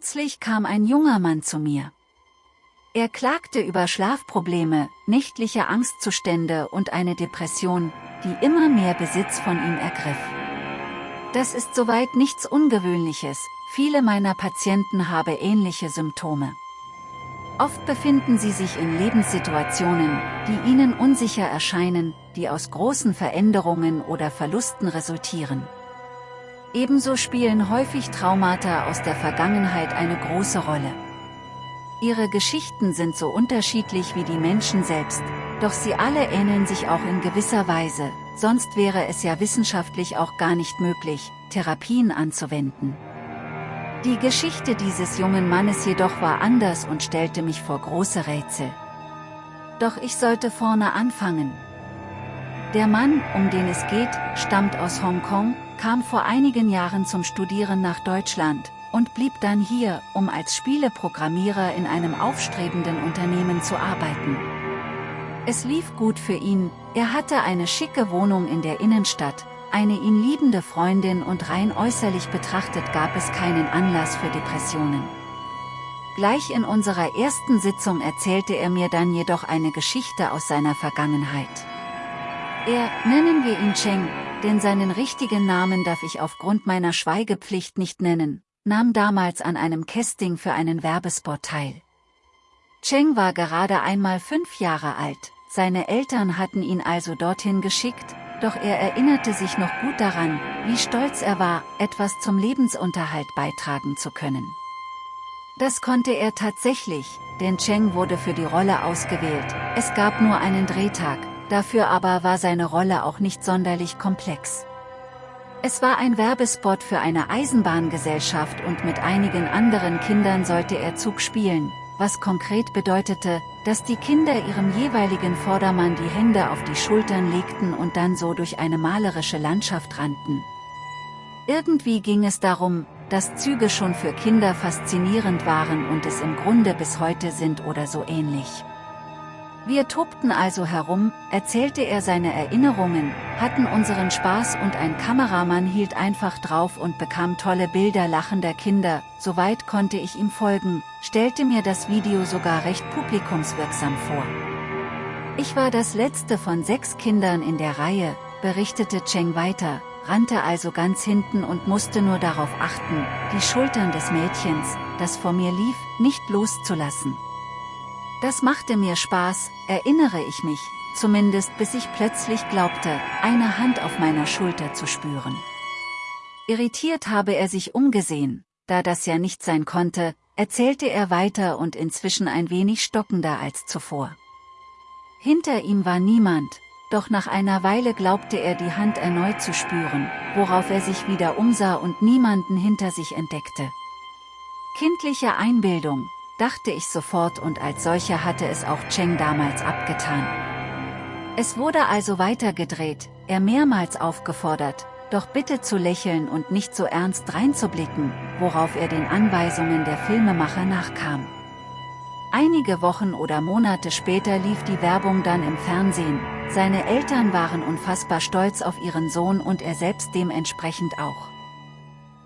Kürzlich kam ein junger Mann zu mir. Er klagte über Schlafprobleme, nächtliche Angstzustände und eine Depression, die immer mehr Besitz von ihm ergriff. Das ist soweit nichts Ungewöhnliches, viele meiner Patienten haben ähnliche Symptome. Oft befinden sie sich in Lebenssituationen, die ihnen unsicher erscheinen, die aus großen Veränderungen oder Verlusten resultieren. Ebenso spielen häufig Traumata aus der Vergangenheit eine große Rolle. Ihre Geschichten sind so unterschiedlich wie die Menschen selbst, doch sie alle ähneln sich auch in gewisser Weise, sonst wäre es ja wissenschaftlich auch gar nicht möglich, Therapien anzuwenden. Die Geschichte dieses jungen Mannes jedoch war anders und stellte mich vor große Rätsel. Doch ich sollte vorne anfangen. Der Mann, um den es geht, stammt aus Hongkong, kam vor einigen Jahren zum Studieren nach Deutschland, und blieb dann hier, um als Spieleprogrammierer in einem aufstrebenden Unternehmen zu arbeiten. Es lief gut für ihn, er hatte eine schicke Wohnung in der Innenstadt, eine ihn liebende Freundin und rein äußerlich betrachtet gab es keinen Anlass für Depressionen. Gleich in unserer ersten Sitzung erzählte er mir dann jedoch eine Geschichte aus seiner Vergangenheit. Er, nennen wir ihn Cheng, denn seinen richtigen Namen darf ich aufgrund meiner Schweigepflicht nicht nennen, nahm damals an einem Casting für einen Werbespot teil. Cheng war gerade einmal fünf Jahre alt, seine Eltern hatten ihn also dorthin geschickt, doch er erinnerte sich noch gut daran, wie stolz er war, etwas zum Lebensunterhalt beitragen zu können. Das konnte er tatsächlich, denn Cheng wurde für die Rolle ausgewählt, es gab nur einen Drehtag, dafür aber war seine Rolle auch nicht sonderlich komplex. Es war ein Werbespot für eine Eisenbahngesellschaft und mit einigen anderen Kindern sollte er Zug spielen, was konkret bedeutete, dass die Kinder ihrem jeweiligen Vordermann die Hände auf die Schultern legten und dann so durch eine malerische Landschaft rannten. Irgendwie ging es darum, dass Züge schon für Kinder faszinierend waren und es im Grunde bis heute sind oder so ähnlich. Wir tobten also herum, erzählte er seine Erinnerungen, hatten unseren Spaß und ein Kameramann hielt einfach drauf und bekam tolle Bilder lachender Kinder, soweit konnte ich ihm folgen, stellte mir das Video sogar recht publikumswirksam vor. Ich war das letzte von sechs Kindern in der Reihe, berichtete Cheng weiter, rannte also ganz hinten und musste nur darauf achten, die Schultern des Mädchens, das vor mir lief, nicht loszulassen. Das machte mir Spaß, erinnere ich mich, zumindest bis ich plötzlich glaubte, eine Hand auf meiner Schulter zu spüren. Irritiert habe er sich umgesehen, da das ja nicht sein konnte, erzählte er weiter und inzwischen ein wenig stockender als zuvor. Hinter ihm war niemand, doch nach einer Weile glaubte er die Hand erneut zu spüren, worauf er sich wieder umsah und niemanden hinter sich entdeckte. Kindliche Einbildung, dachte ich sofort und als solcher hatte es auch Cheng damals abgetan. Es wurde also weitergedreht, er mehrmals aufgefordert, doch bitte zu lächeln und nicht so ernst reinzublicken, worauf er den Anweisungen der Filmemacher nachkam. Einige Wochen oder Monate später lief die Werbung dann im Fernsehen, seine Eltern waren unfassbar stolz auf ihren Sohn und er selbst dementsprechend auch.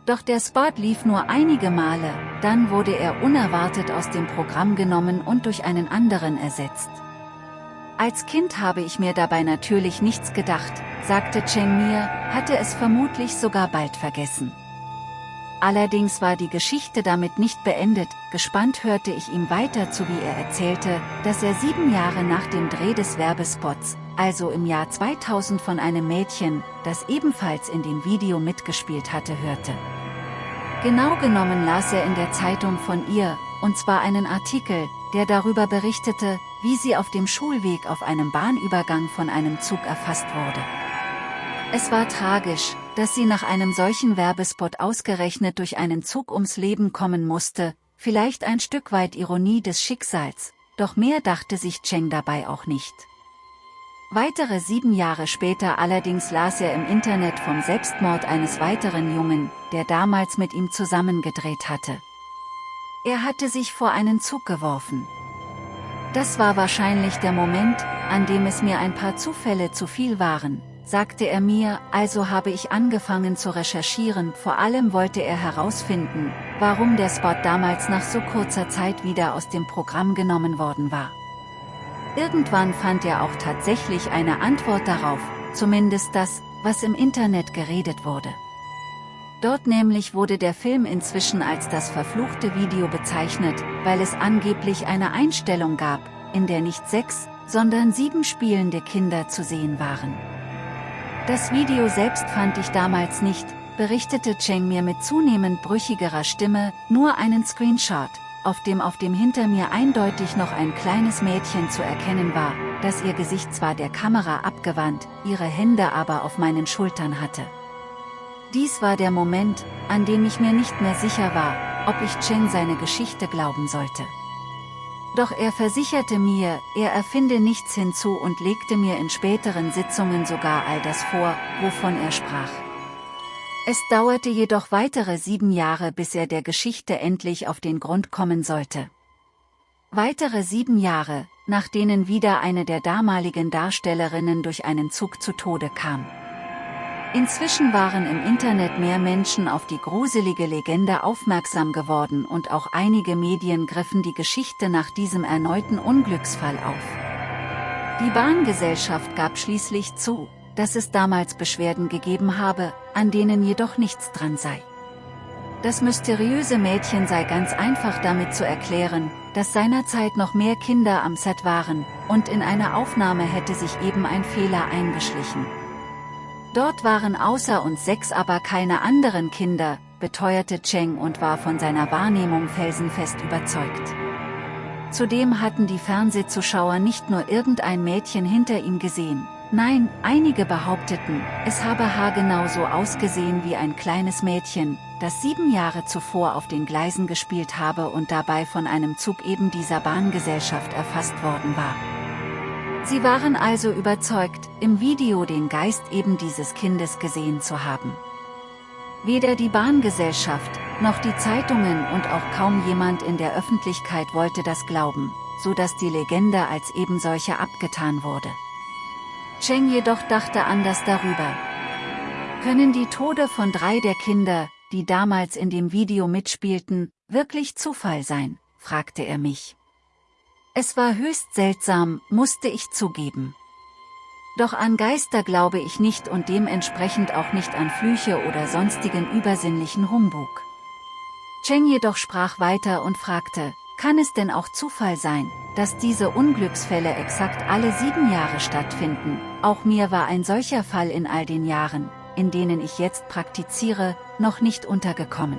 Doch der Spot lief nur einige Male, dann wurde er unerwartet aus dem Programm genommen und durch einen anderen ersetzt. Als Kind habe ich mir dabei natürlich nichts gedacht, sagte Cheng mir, hatte es vermutlich sogar bald vergessen. Allerdings war die Geschichte damit nicht beendet, gespannt hörte ich ihm weiter zu wie er erzählte, dass er sieben Jahre nach dem Dreh des Werbespots, also im Jahr 2000 von einem Mädchen, das ebenfalls in dem Video mitgespielt hatte hörte. Genau genommen las er in der Zeitung von ihr, und zwar einen Artikel, der darüber berichtete, wie sie auf dem Schulweg auf einem Bahnübergang von einem Zug erfasst wurde. Es war tragisch, dass sie nach einem solchen Werbespot ausgerechnet durch einen Zug ums Leben kommen musste, vielleicht ein Stück weit Ironie des Schicksals, doch mehr dachte sich Cheng dabei auch nicht. Weitere sieben Jahre später allerdings las er im Internet vom Selbstmord eines weiteren Jungen, der damals mit ihm zusammengedreht hatte. Er hatte sich vor einen Zug geworfen. Das war wahrscheinlich der Moment, an dem es mir ein paar Zufälle zu viel waren, sagte er mir, also habe ich angefangen zu recherchieren, vor allem wollte er herausfinden, warum der Spot damals nach so kurzer Zeit wieder aus dem Programm genommen worden war. Irgendwann fand er auch tatsächlich eine Antwort darauf, zumindest das, was im Internet geredet wurde. Dort nämlich wurde der Film inzwischen als das verfluchte Video bezeichnet, weil es angeblich eine Einstellung gab, in der nicht sechs, sondern sieben spielende Kinder zu sehen waren. Das Video selbst fand ich damals nicht, berichtete Cheng mir mit zunehmend brüchigerer Stimme, nur einen Screenshot, auf dem auf dem hinter mir eindeutig noch ein kleines Mädchen zu erkennen war, das ihr Gesicht zwar der Kamera abgewandt, ihre Hände aber auf meinen Schultern hatte. Dies war der Moment, an dem ich mir nicht mehr sicher war, ob ich Cheng seine Geschichte glauben sollte. Doch er versicherte mir, er erfinde nichts hinzu und legte mir in späteren Sitzungen sogar all das vor, wovon er sprach. Es dauerte jedoch weitere sieben Jahre bis er der Geschichte endlich auf den Grund kommen sollte. Weitere sieben Jahre, nach denen wieder eine der damaligen Darstellerinnen durch einen Zug zu Tode kam. Inzwischen waren im Internet mehr Menschen auf die gruselige Legende aufmerksam geworden und auch einige Medien griffen die Geschichte nach diesem erneuten Unglücksfall auf. Die Bahngesellschaft gab schließlich zu, dass es damals Beschwerden gegeben habe, an denen jedoch nichts dran sei. Das mysteriöse Mädchen sei ganz einfach damit zu erklären, dass seinerzeit noch mehr Kinder am Set waren, und in einer Aufnahme hätte sich eben ein Fehler eingeschlichen. Dort waren außer uns sechs aber keine anderen Kinder, beteuerte Cheng und war von seiner Wahrnehmung felsenfest überzeugt. Zudem hatten die Fernsehzuschauer nicht nur irgendein Mädchen hinter ihm gesehen, Nein, einige behaupteten, es habe haargenau so ausgesehen wie ein kleines Mädchen, das sieben Jahre zuvor auf den Gleisen gespielt habe und dabei von einem Zug eben dieser Bahngesellschaft erfasst worden war. Sie waren also überzeugt, im Video den Geist eben dieses Kindes gesehen zu haben. Weder die Bahngesellschaft, noch die Zeitungen und auch kaum jemand in der Öffentlichkeit wollte das glauben, so dass die Legende als eben solche abgetan wurde. Cheng jedoch dachte anders darüber. Können die Tode von drei der Kinder, die damals in dem Video mitspielten, wirklich Zufall sein, fragte er mich. Es war höchst seltsam, musste ich zugeben. Doch an Geister glaube ich nicht und dementsprechend auch nicht an Flüche oder sonstigen übersinnlichen Humbug. Cheng jedoch sprach weiter und fragte, kann es denn auch Zufall sein, dass diese Unglücksfälle exakt alle sieben Jahre stattfinden? Auch mir war ein solcher Fall in all den Jahren, in denen ich jetzt praktiziere, noch nicht untergekommen.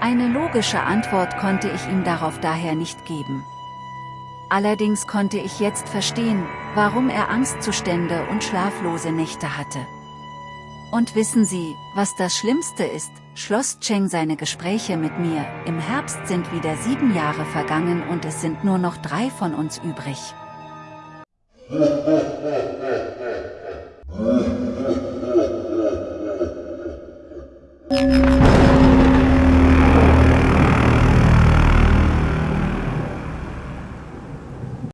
Eine logische Antwort konnte ich ihm darauf daher nicht geben. Allerdings konnte ich jetzt verstehen, warum er Angstzustände und schlaflose Nächte hatte. Und wissen Sie, was das Schlimmste ist, schloss Cheng seine Gespräche mit mir, im Herbst sind wieder sieben Jahre vergangen und es sind nur noch drei von uns übrig. Ha, ha, ha, ha.